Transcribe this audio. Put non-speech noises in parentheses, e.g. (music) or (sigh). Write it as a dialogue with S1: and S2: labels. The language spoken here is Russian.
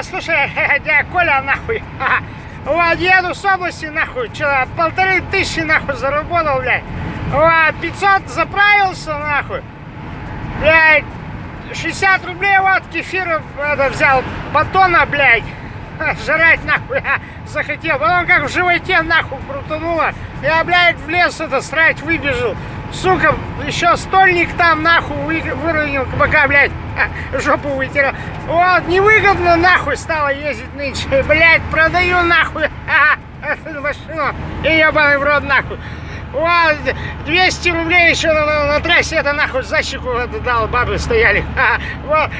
S1: А, слушай, (laughs) дядя Коля, нахуй. Вот, еду с области, нахуй, что, полторы тысячи, нахуй, заработал, блядь. Вот, 500 заправился, нахуй. Блядь, 60 рублей, вот, кефира это, взял, батона, блядь. (laughs) Жрать, нахуй, я (laughs) захотел. Потом как в животе, нахуй, крутануло. Я, блядь, в лес это срать выбежал. Сука, еще стольник там, нахуй, вы- выронил, пока, блядь, жопу вытирал. Вот, невыгодно, нахуй, стало ездить нынче. (laughs) Блядь, продаю, нахуй, эту машину. И ебаный в рот, нахуй. Вот, 200 рублей еще на, на- на трассе, это нахуй за щеку это дал, бабы стояли. Вот,